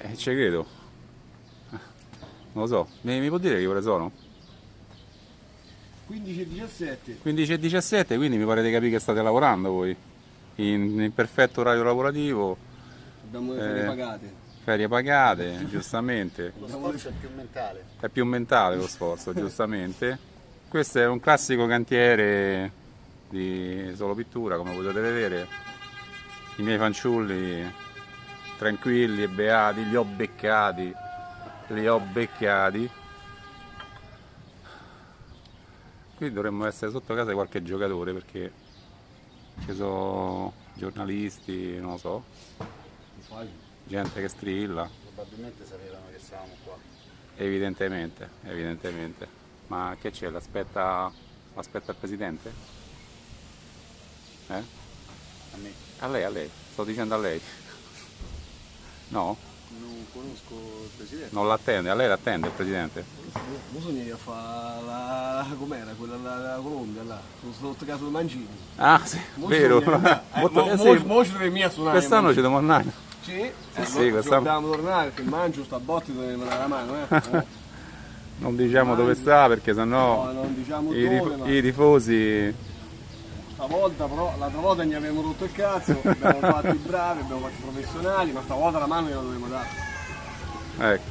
Eh, ci credo. Non lo so. Mi, mi può dire che ore sono? 15 e 17. 15 e 17, quindi mi pare di capire che state lavorando voi. In, in perfetto orario lavorativo, Abbiamo le ferie Eh. pagate. ferie pagate, giustamente. Lo sforzo è più mentale. È più mentale lo sforzo, giustamente. Questo è un classico cantiere di solo pittura, come potete vedere. I miei fanciulli tranquilli e beati, li ho beccati, li ho beccati. Qui dovremmo essere sotto casa di qualche giocatore perché ci sono giornalisti, non lo so, gente che strilla. Probabilmente sapevano che stavamo qua. Evidentemente, evidentemente. Ma che c'è? L'aspetta, l'aspetta il presidente? Eh? A me. A lei, a lei, sto dicendo a lei. No? Non conosco il presidente. Non l'attende, a lei l'attende il presidente? Bisogna fare la... com'era? Quella la, la Colombia là. Sono sotto casa di Mancini. Ah sì, Mo vero. Eh, Molto- mo- sì, ci dovremmo suonare. Quest'anno ci dobbiamo andare. Sì, eh, sì, ci quest'anno- dobbiamo tornare perché Mangio sta a botti dobbiamo dare la mano, eh. Non diciamo dove sta perché No, sennò non diciamo i, dove, i tifosi... stavolta però, l'altra volta ne abbiamo rotto il cazzo, abbiamo fatto i bravi, abbiamo fatto i professionali, ma stavolta la mano gliela dovremmo dare. Ecco.